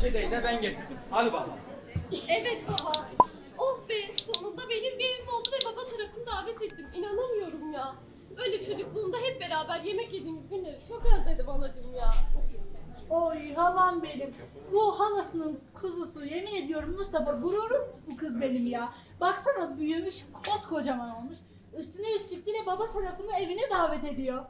peçeteyi de ben getirdim. Hadi bakalım. Evet baba. Oh be sonunda benim bir evim oldu ve baba tarafını davet ettim. İnanamıyorum ya. Öyle çocukluğumda hep beraber yemek yediğimiz günleri çok özledim anacığım ya. Oy halam benim. Bu halasının kuzusu yemin ediyorum Mustafa gururum bu kız benim ya. Baksana büyümüş koskocaman olmuş. Üstüne üstlük bir de baba tarafını evine davet ediyor.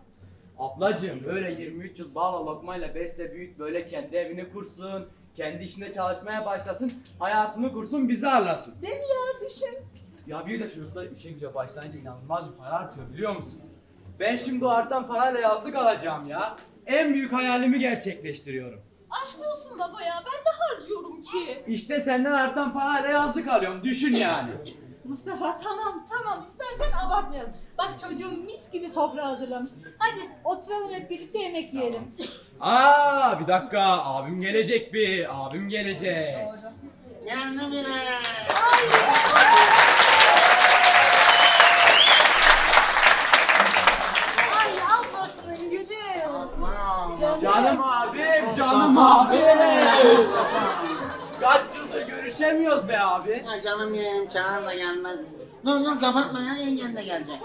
Ablacığım öyle 23 yıl bağla lokmayla besle büyüt böyle kendi evini kursun. Kendi işinde çalışmaya başlasın. Hayatını kursun bizi ağırlasın. Değil mi ya düşün. Ya bir de çocuklar işe güce başlayınca inanılmaz bir para artıyor biliyor musun? Ben şimdi o artan parayla yazlık alacağım ya. En büyük hayalimi gerçekleştiriyorum. Aşk olsun baba ya ben de harcıyorum ki. İşte senden artan parayla yazlık alıyorum. Düşün yani. Mustafa tamam tamam istersen abartmayalım. Bak çocuğum mis gibi sofra hazırlamış. Hadi oturalım hep birlikte yemek yiyelim. Aa bir dakika abim gelecek bir. Abim gelecek. Geldi bile. Ay almasın gülüm. Canım abim, canım abim. Kaç yıldır görüşemiyoruz be abi. Ya canım yeğenim çağır da gelmez. Dur dur kapatma ya yengen de gelecek.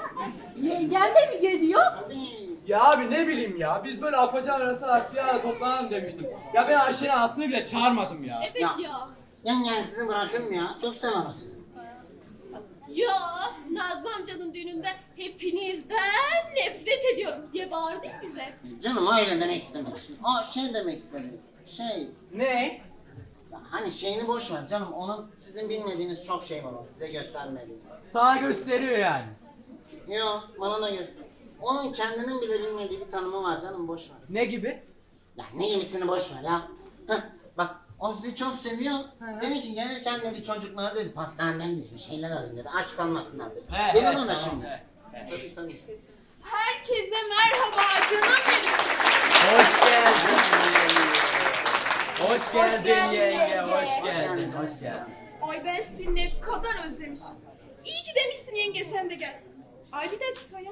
Yengen de mi geliyor? Tabii. Ya abi ne bileyim ya biz böyle afacan arası artık ya toplanalım demiştim. Ya ben Ayşe'nin anasını bile çağırmadım ya. Evet Ya. ya. Yengen sizi bırakır mı ya? Çok sever o sizi. Ya Nazmi amcanın düğününde hepinizden nefret ediyorum diye bağırdı bize. Canım öyle demek istemedim. Şimdi o şey demek istedi. Şey, Ne? ya hani şeyini boş ver canım. Onun sizin bilmediğiniz çok şey var o size göstermediği. Sana gösteriyor yani. Yo bana da göster. Onun kendinin bile bilmediği bir tanımı var canım boş ver. Ne gibi? Ya ne gibisini boş ver ya. Heh, bak o sizi çok seviyor. Dedi ki gelirken dedi çocuklar dedi pastaneden dedi bir şeyler alın dedi. Aç kalmasınlar dedi. He, Gelir he, o da tamam, şimdi. he, he. Tabii tabii. Herkese merhaba canım benim. Hoş geldin. Hoş geldin geldin yenge, yenge. hoş Hoş geldin, geldin. hoş geldin. Ay ben seni ne kadar özlemişim. İyi ki demişsin yenge sen de gel. Ay bir dakika ya.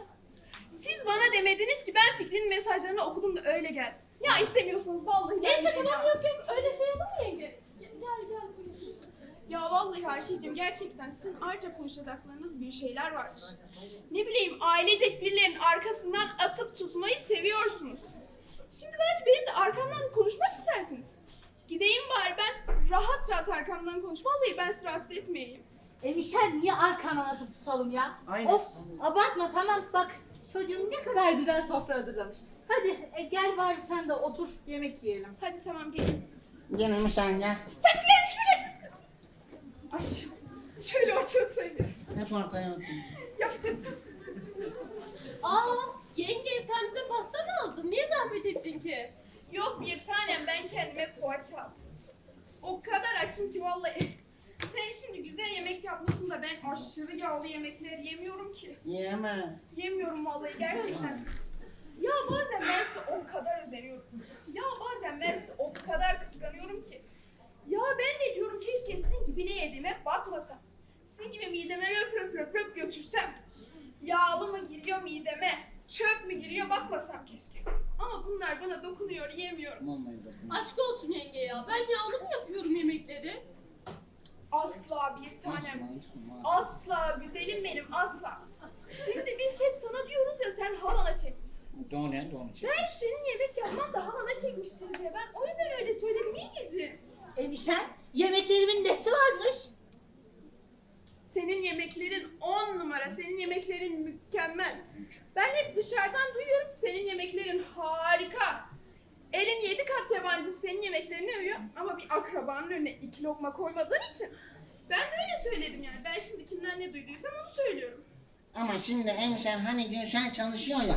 Siz bana demediniz ki ben Fikri'nin mesajlarını okudum da öyle gel. Ya istemiyorsunuz vallahi. Neyse tamam ya. yok yok öyle şey olur mu yenge? Gel gel. Ya vallahi Ayşe'cim gerçekten sizin ayrıca konuşacaklarınız bir şeyler vardır. Ne bileyim ailecek birilerinin arkasından atıp tutmayı seviyorsunuz. Şimdi belki benim de arkamdan konuşmak istersiniz. Gideyim bari ben rahat rahat arkamdan konuş. Vallahi ben sizi rahatsız etmeyeyim. E Michel niye arkana atıp tutalım ya? Aynen. Of abartma tamam bak çocuğum ne kadar güzel sofra hazırlamış. Hadi e, gel bari sen de otur yemek yiyelim. Hadi tamam gelin. Gelin sen gel. Sen çıkın çıkın. Ay şöyle ortaya oturayım. Hep ortaya otur. Ya, Aa yenge sen bize pasta mı aldın? Niye zahmet ettin ki? Yok bir tanem ben kendime poğaça aldım. O kadar açım ki vallahi. Sen şimdi güzel yemek yapmışsın da ben aşırı yağlı yemekler yemiyorum ki. Yeme. Yemiyorum vallahi gerçekten. Ya bazen ben size o kadar özeniyorum. Ya bazen ben size o kadar kıskanıyorum ki. Ya ben de diyorum keşke sizin gibi ne yediğime bakmasam. Sizin gibi mideme löp löp löp löp götürsem. Yağlı mı giriyor mideme? Çöp mü giriyor bakmasam keşke. Ama bunlar bana dokunuyor yemiyorum. Aşk olsun yenge ya. Ben yağlı mı yapıyorum yemekleri? Asla bir tanem. Asla güzelim benim asla. Şimdi biz hep sana diyoruz ya sen halana çekmişsin. Doğru ya doğru. çek. Ben senin yemek yapman da halana çekmiştir diye ben o yüzden öyle söyledim yengeciğim. E Michel yemeklerimin nesi varmış? Senin yemeklerin on numara, senin yemeklerin mükemmel. Ben hep dışarıdan duyuyorum senin yemeklerin harika. Yemeklerine uyuyor ama bir akrabanın önüne iki lokma koymadığın için. Ben de öyle söyledim yani. Ben şimdi kimden ne duyduysam onu söylüyorum. Ama şimdi hemşen hani Gülşen çalışıyor ya.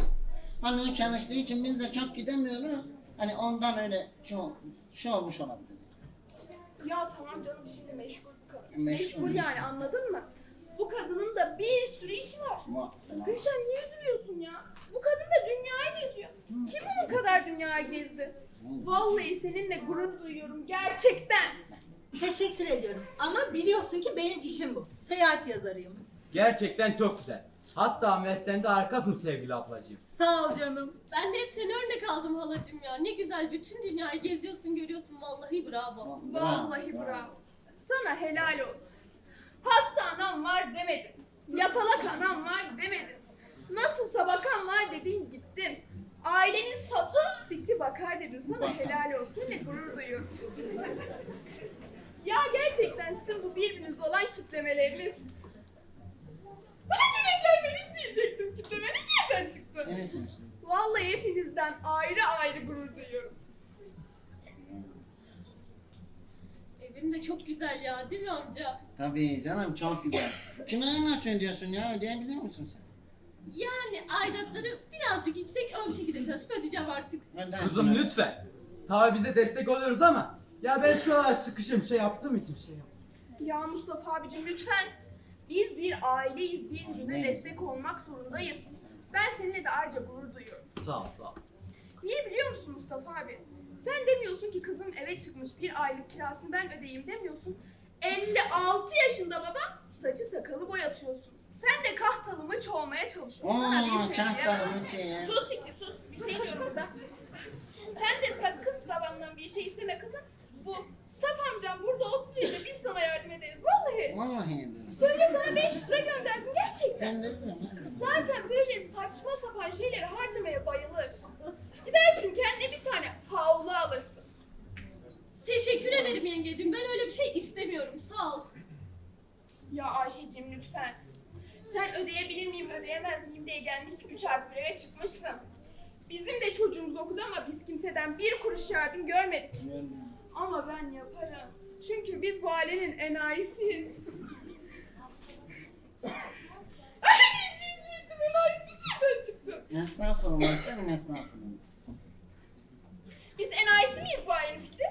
Hani o çalıştığı için biz de çok gidemiyoruz. Hani ondan öyle şey, ol- şey olmuş olabilir. Ya tamam canım şimdi meşgul bu kadın. Meşgul, Meşgul, meşgul. yani anladın mı? Bu kadının da bir sürü işi var. Fena. Gülşen niye üzülüyorsun ya? Bu kadın da dünyayı geziyor. Kim bunun kadar dünyayı gezdi? Vallahi seninle gurur duyuyorum gerçekten. Teşekkür ediyorum ama biliyorsun ki benim işim bu. Seyahat yazarıyım. Gerçekten çok güzel. Hatta mesleğinde harikasın sevgili ablacığım. Sağ ol canım. Ben de hep seni örnek aldım halacığım ya. Ne güzel bütün dünyayı geziyorsun görüyorsun vallahi bravo. Vallahi bravo. Sana helal olsun. Hasta anam var demedin. Yatalak anam var demedin. Nasılsa bakan var dedin Sana helal olsun ve gurur duyuyorum. ya gerçekten sizin bu birbirinize olan kitlemeleriniz. Ben Cüneytler Feliz diyecektim. Kitlemeniz nereden çıktı? İşte. Vallahi hepinizden ayrı ayrı gurur duyuyorum. Evim de çok güzel ya değil mi amca? Tabii canım çok güzel. Kirayı nasıl ödüyorsun ya? Ödeyebiliyor musun sen? Yani aidatları birazcık yüksek ama bir şekilde çalışıp ödeyeceğim artık. Kızım lütfen. Tabii biz de destek oluyoruz ama ya ben şu aralar sıkışım şey yaptığım için şey yaptım. Ya Mustafa abicim lütfen. Biz bir aileyiz. Birbirimize destek olmak zorundayız. Ben seninle de ayrıca gurur duyuyorum. Sağ ol sağ ol. Niye biliyor musun Mustafa abi? Sen demiyorsun ki kızım eve çıkmış bir aylık kirasını ben ödeyeyim demiyorsun. 56 yaşında baba saçı sakalı boyatıyorsun. Sen de kahtalı mıç olmaya çalışıyorsun. Sana bir Oo, şey kahtalı diyemem. mıç ya. Sus Fikri sus. Bir şey diyorum burada. Sen de sakın babamdan bir şey isteme kızım. Bu Saf amcam burada olsun sürece biz sana yardım ederiz. Vallahi. Vallahi ederim. Söyle sana 500 lira göndersin gerçekten. Ben de biliyorum. Zaten böyle saçma sapan şeyleri harcamaya bayılır. Gidersin kendine bir tane havlu alırsın. Teşekkür ederim yengecim. Ben öyle bir şey istemiyorum. Sağ ol. Ya Ayşe'cim lütfen. Sen ödeyebilir miyim ödeyemez miyim diye gelmişsin 3 artı bir eve çıkmışsın. Bizim de çocuğumuz okudu ama biz kimseden bir kuruş yardım görmedik. Ama ben yaparım. Çünkü biz bu ailenin enayisiyiz. Ay siz diyecektim enayisi nereden çıktı? Estağfurullah canım estağfurullah. Biz enayisi miyiz bu ailenin fikri?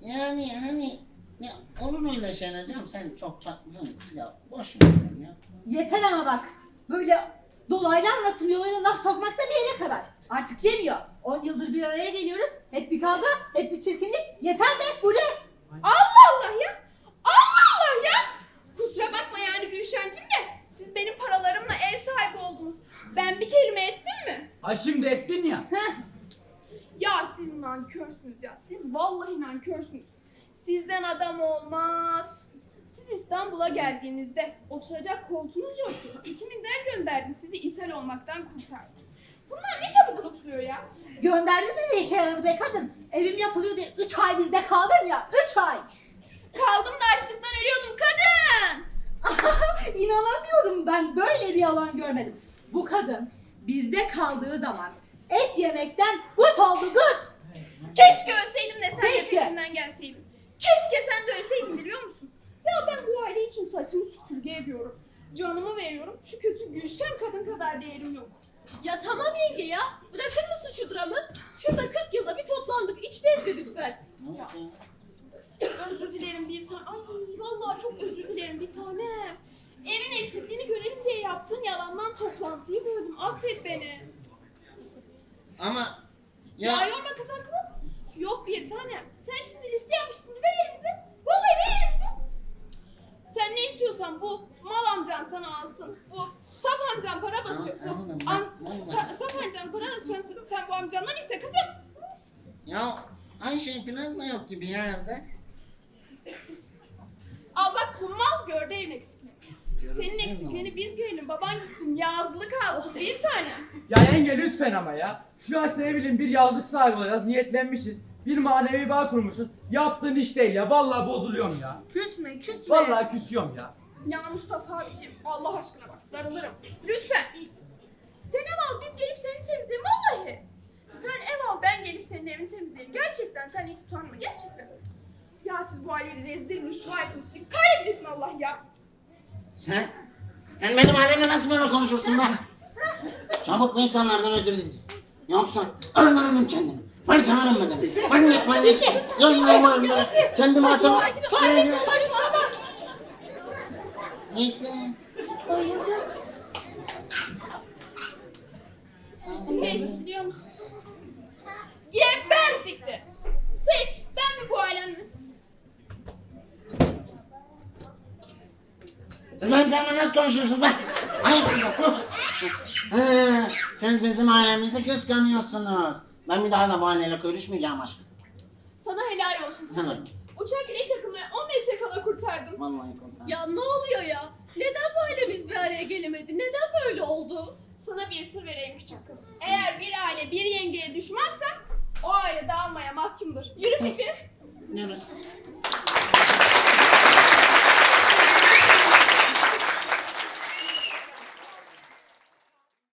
Yani hani ya olur öyle şeyler canım sen çok tatlı ya boş ver sen ya. Yeter ama bak. Böyle dolaylı anlatım yoluyla laf sokmak da bir yere kadar. Artık yemiyor. 10 yıldır bir araya geliyoruz. Hep bir kavga, hep bir çirkinlik. Yeter be bu ne? Allah Allah ya! Allah Allah ya! Kusura bakma yani Gülşen'cim de siz benim paralarımla ev sahibi oldunuz. Ben bir kelime ettim mi? Ha şimdi ettin ya. Heh. Ya siz nankörsünüz ya. Siz vallahi nankörsünüz. Sizden adam olmaz. Siz İstanbul'a geldiğinizde oturacak koltuğunuz yoktu. İki minder gönderdim. Sizi ishal olmaktan kurtardım. Bunlar ne çabuk unutuluyor ya. Gönderdin mi ne işe yaradı be kadın? Evim yapılıyor diye 3 ay bizde kaldım ya. 3 ay. Kaldım da açlıktan ölüyordum kadın. İnanamıyorum ben böyle bir yalan görmedim. Bu kadın bizde kaldığı zaman et yemekten gut oldu gut. Keşke ölseydim de sen de Keşke. peşimden gelseydin. Keşke sen de ölseydin biliyor musun? Ya ben bu aile için saçımı süpürge ediyorum. Canımı veriyorum. Şu kötü Gülşen kadın kadar değerim yok. Ya tamam yenge ya. Bırakır mısın şu dramı? Şurada 40 yılda bir toplandık. İçteyiz bir lütfen. Ya? Özür dilerim bir tane. Ay vallahi çok özür dilerim bir tane. Evin eksikliğini görelim diye yaptığın yalandan toplantıyı böldüm. Affet beni. Ama Ya, ya, yorma kız haklı. Yok bir tane. Sen şimdi liste yapmıştın. Ver elimize. Sen ne istiyorsan bu mal amcan sana alsın. Bu saf amcan para basıyor. Bu am, sa- saf amcan para sen, sen bu amcandan iste kızım. ya Ayşe plazma yok gibi ya evde. Al bak bu mal gördü evin eksikliğini. Senin eksikliğini biz görelim. Baban gitsin yazlık alsın bir tane. Ya yenge lütfen ama ya. Şu yaşta ne bileyim bir yazlık sahibi olacağız. Niyetlenmişiz. Bir manevi bağ kurmuşuz. Yaptığın iş değil ya. Vallahi bozuluyorum ya. Küsme küsme. Vallahi küsüyorum ya. Ya Mustafa abiciğim Allah aşkına bak darılırım. Lütfen. Sen ev al biz gelip seni temizleyelim vallahi. Sen ev al ben gelip senin evini temizleyelim. Gerçekten sen hiç utanma gerçekten. Ya siz bu aileyi rezil rüsva ettiniz. Siz kahretmesin Allah ya. Sen, sen benim ailemle nasıl böyle konuşursun be? Çabuk bu insanlardan özür dileyeceksin. Yoksa öldürürüm kendimi. Ben tanırım ben de. Manyak manyaksın. Yayınlamayın ben. Kendimi asam... Kardeşim saçmalama. Gitti. Bayıldım. Kim geçti biliyor musun? Geber Fikri. Seç ben mi bu ailenin? Siz benim kendimle nasıl konuşuyorsunuz be? Ayıp size. Siz bizim ailemizi kıskanıyorsunuz. Ben bir daha da bu aileyle görüşmeyeceğim aşkım. Sana helal olsun. Uçak bile takımı 10 metre kala kurtardım. Vallahi kurtar. Ya ne oluyor ya? Neden bu ailemiz bir araya gelemedi? Neden böyle oldu? Sana bir sır vereyim küçük kız. Eğer bir aile bir yengeye düşmezse o aile dağılmaya mahkumdur. Yürü Fikri. Biliyoruz.